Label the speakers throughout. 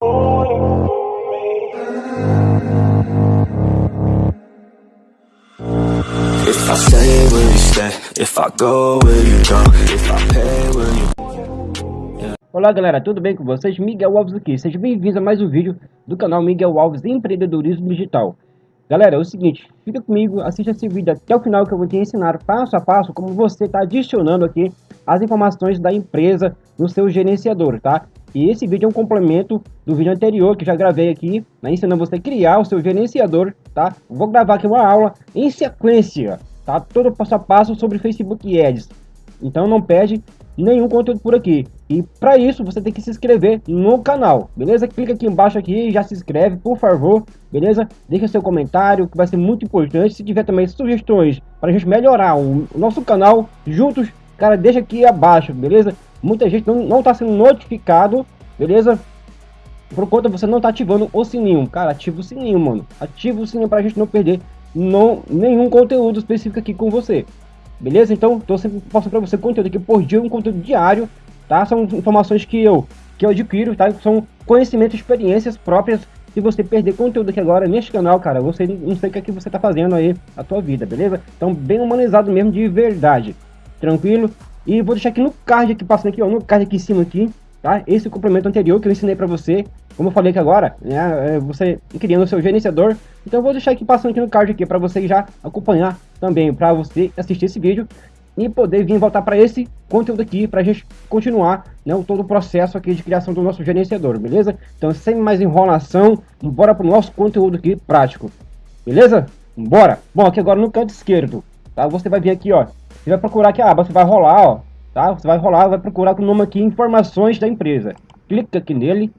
Speaker 1: If I stay, will you stay? If I go, will you go? If I pay, will you
Speaker 2: Olá galera, tudo bem com vocês? Miguel Alves aqui, sejam bem-vindos a mais um vídeo do canal Miguel Alves Empreendedorismo Digital. Galera, é o seguinte, fica comigo, assista esse vídeo até o final que eu vou te ensinar passo a passo como você está adicionando aqui as informações da empresa no seu gerenciador, tá? E esse vídeo é um complemento do vídeo anterior que já gravei aqui, né, ensinando você a criar o seu gerenciador, tá? Vou gravar aqui uma aula em sequência, tá? Todo passo a passo sobre Facebook Ads. Então não perde nenhum conteúdo por aqui. E para isso você tem que se inscrever no canal, beleza? Clica aqui embaixo aqui e já se inscreve, por favor, beleza? Deixa seu comentário, que vai ser muito importante. Se tiver também sugestões para a gente melhorar o nosso canal juntos, cara, deixa aqui abaixo, beleza? Muita gente não, não tá sendo notificado, beleza? Por conta você não tá ativando o sininho. Cara, ativa o sininho, mano. Ativa o sininho para a gente não perder não, nenhum conteúdo específico aqui com você. Beleza? Então, tô sempre passando para você conteúdo aqui por dia, um conteúdo diário, tá? São informações que eu que eu adquiro, tá? São conhecimentos, experiências próprias. Se você perder conteúdo aqui agora neste canal, cara, você não sei o que, é que você tá fazendo aí a tua vida, beleza? Então, bem humanizado mesmo de verdade. Tranquilo? E vou deixar aqui no card aqui passando aqui, ó, no card aqui em cima aqui, tá? Esse complemento anterior que eu ensinei para você, como eu falei aqui agora, né, é, você criando o seu gerenciador. Então eu vou deixar aqui passando aqui no card aqui para você já acompanhar também, para você assistir esse vídeo e poder vir voltar para esse conteúdo aqui para a gente continuar né, todo o processo aqui de criação do nosso gerenciador, beleza? Então sem mais enrolação, bora para o nosso conteúdo aqui prático, beleza? Bora! Bom, aqui agora no canto esquerdo, tá? Você vai vir aqui, ó, você vai procurar aqui a aba, você vai rolar, ó, tá? Você vai rolar, vai procurar com o nome aqui, informações da empresa. Clica aqui nele.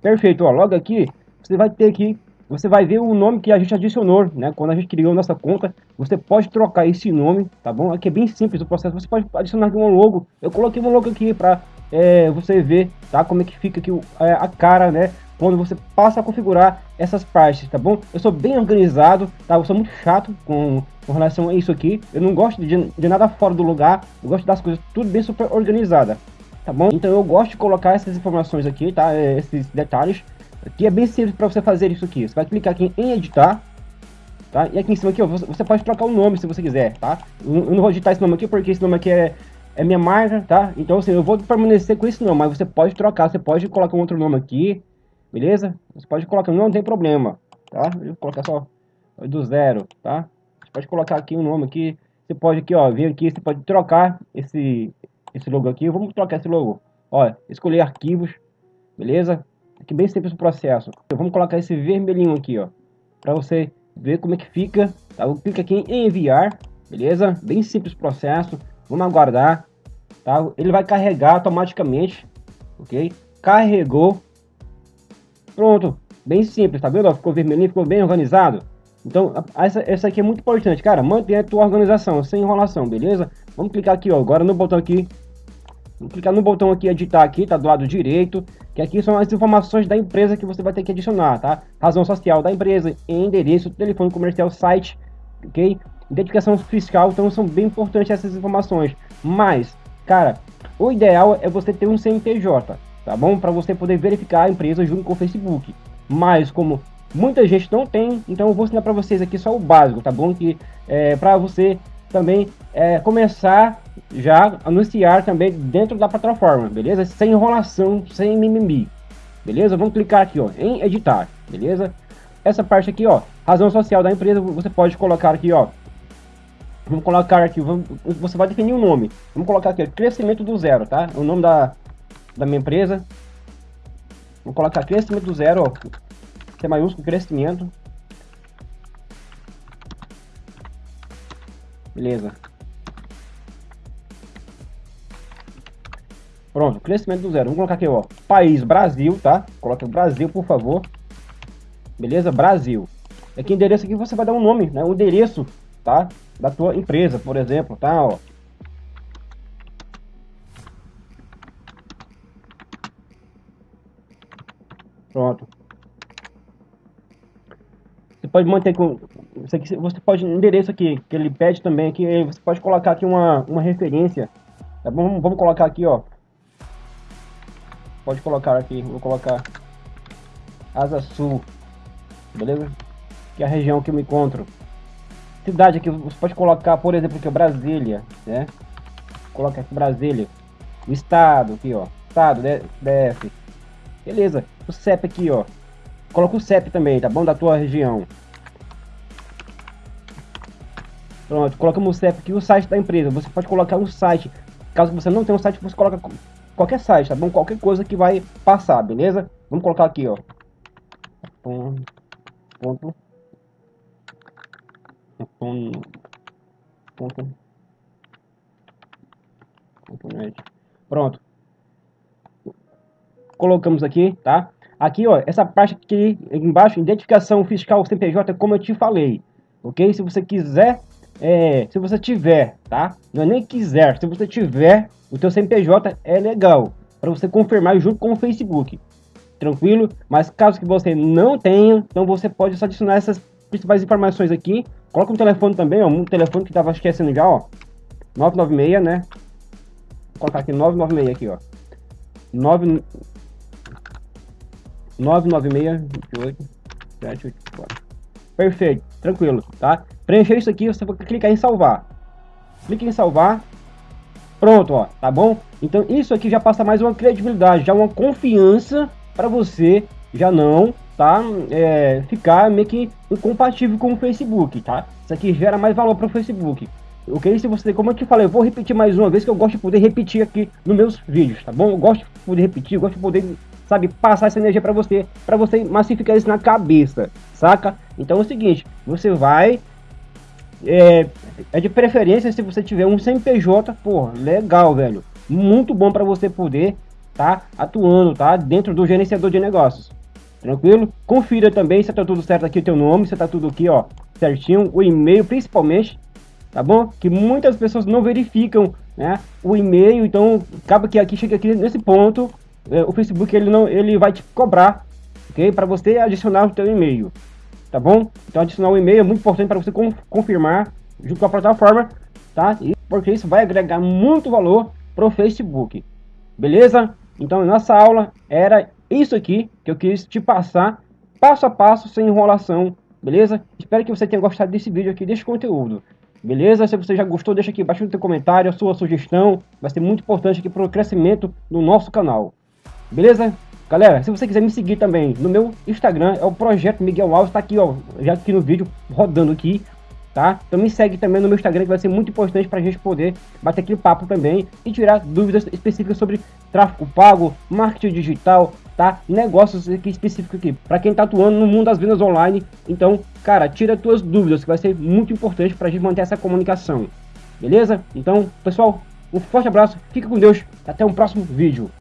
Speaker 2: Perfeito, ó, logo aqui, você vai ter aqui, você vai ver o nome que a gente adicionou, né? Quando a gente criou nossa conta, você pode trocar esse nome, tá bom? Aqui é bem simples o processo, você pode adicionar aqui um logo. Eu coloquei um logo aqui para é, você ver, tá? Como é que fica aqui é, a cara, né? Quando você passa a configurar essas partes, tá bom? Eu sou bem organizado, tá? Eu sou muito chato com, com relação a isso aqui. Eu não gosto de, de nada fora do lugar. Eu gosto das coisas tudo bem super organizada, tá bom? Então eu gosto de colocar essas informações aqui, tá? É, esses detalhes. Aqui é bem simples para você fazer isso aqui. Você vai clicar aqui em editar, tá? E aqui em cima aqui, ó, você pode trocar o nome se você quiser, tá? Eu não vou digitar esse nome aqui porque esse nome aqui é é minha marca, tá? Então assim, eu vou permanecer com esse nome, mas você pode trocar, você pode colocar um outro nome aqui, beleza? Você pode colocar, não tem problema, tá? Eu vou colocar só do zero, tá? Você pode colocar aqui um nome aqui, você pode aqui, ó, vir aqui, você pode trocar esse, esse logo aqui, vamos trocar esse logo, ó, escolher arquivos, beleza? Aqui bem simples o processo, vamos colocar esse vermelhinho aqui, ó, para você ver como é que fica, tá? Eu clico aqui em enviar, beleza? Bem simples o processo, vamos aguardar, tá? Ele vai carregar automaticamente, ok? Carregou, Pronto, bem simples, tá vendo? Ficou vermelhinho, ficou bem organizado. Então, essa, essa aqui é muito importante, cara. Mantenha a tua organização, sem enrolação, beleza? Vamos clicar aqui, ó, agora no botão aqui. Vamos clicar no botão aqui, editar aqui, tá do lado direito. Que aqui são as informações da empresa que você vai ter que adicionar, tá? Razão social da empresa, endereço, telefone comercial, site, ok? Identificação fiscal, então são bem importantes essas informações. Mas, cara, o ideal é você ter um CNPJ, tá bom? Para você poder verificar a empresa junto com o Facebook. Mas como muita gente não tem, então eu vou ensinar para vocês aqui só o básico, tá bom? Que é para você também é, começar já anunciar também dentro da plataforma, beleza? Sem enrolação, sem mimimi, beleza? Vamos clicar aqui, ó, em editar, beleza? Essa parte aqui, ó, razão social da empresa, você pode colocar aqui, ó, vamos colocar aqui, vamos, você vai definir um nome, vamos colocar aqui, crescimento do zero, tá? O nome da, da minha empresa. Vou colocar crescimento do zero, ó. C maiúsculo, crescimento. Beleza. Pronto, crescimento do zero. Vamos colocar aqui, ó. País, Brasil, tá? Coloca Brasil, por favor. Beleza? Brasil. Aqui endereço aqui você vai dar um nome, né? O endereço, tá? Da tua empresa, por exemplo, tá? Ó. Pronto. Você pode manter com. Você pode. Endereço aqui, que ele pede também aqui. Você pode colocar aqui uma, uma referência. Tá bom? Vamos colocar aqui, ó. pode colocar aqui, vou colocar Asa Sul, beleza? Que é a região que eu me encontro. Cidade aqui, você pode colocar, por exemplo, aqui, Brasília, né? Coloca aqui Brasília. O estado aqui, ó. Estado, DF. Beleza. O CEP aqui, ó. Coloca o CEP também, tá bom? Da tua região. Pronto, colocamos o CEP aqui o site da empresa. Você pode colocar um site. Caso você não tenha um site, você coloca qualquer site, tá bom? Qualquer coisa que vai passar, beleza? Vamos colocar aqui, ó. Ponto. Ponto. Ponto. Pronto. Colocamos aqui, tá? Aqui, ó, essa parte aqui embaixo, identificação fiscal CNPJ, como eu te falei, ok? Se você quiser, é, se você tiver, tá? Não é nem quiser, se você tiver o teu CNPJ é legal para você confirmar junto com o Facebook. Tranquilo? Mas caso que você não tenha, então você pode só adicionar essas principais informações aqui. Coloca um telefone também, ó, um telefone que tava esquecendo já, ó. 996, né? Vou colocar aqui 996 aqui, ó. 9 996 28 784. Perfeito, tranquilo, tá? Preencher isso aqui, você vai clicar em salvar. Clique em salvar Pronto, ó, tá bom? Então isso aqui já passa mais uma credibilidade, já uma confiança para você já não, tá? É, ficar meio que incompatível com o Facebook, tá? Isso aqui gera mais valor para o Facebook. Ok? Se você, como eu te falei, eu vou repetir mais uma vez que eu gosto de poder repetir aqui nos meus vídeos, tá bom? Eu gosto de poder repetir, gosto de poder, sabe, passar essa energia para você, para você massificar isso na cabeça, saca? Então é o seguinte, você vai é, é de preferência se você tiver um CNPJ, pô, legal, velho. Muito bom para você poder tá atuando, tá? Dentro do gerenciador de negócios. Tranquilo? Confira também se tá tudo certo aqui o teu nome, se tá tudo aqui, ó, certinho, o e-mail principalmente, tá bom? Que muitas pessoas não verificam, né, o e-mail, então acaba que aqui chega aqui nesse ponto, o Facebook ele não ele vai te cobrar, OK? Para você adicionar o teu e-mail tá bom? Então adicionar o e-mail é muito importante para você confirmar junto com a plataforma, tá? E porque isso vai agregar muito valor para o Facebook, beleza? Então nossa aula era isso aqui que eu quis te passar, passo a passo, sem enrolação, beleza? Espero que você tenha gostado desse vídeo aqui, desse conteúdo. Beleza? Se você já gostou, deixa aqui embaixo no seu comentário a sua sugestão. Vai ser muito importante aqui para o crescimento do nosso canal. Beleza? Galera, se você quiser me seguir também no meu Instagram, é o Projeto Miguel Alves, tá aqui, ó, já aqui no vídeo, rodando aqui, tá? Então me segue também no meu Instagram, que vai ser muito importante pra gente poder bater aquele papo também e tirar dúvidas específicas sobre tráfego pago, marketing digital, tá? Negócios aqui específicos aqui, pra quem tá atuando no mundo das vendas online. Então, cara, tira tuas dúvidas, que vai ser muito importante pra gente manter essa comunicação, beleza? Então, pessoal, um forte abraço, fica com Deus, até o um próximo vídeo.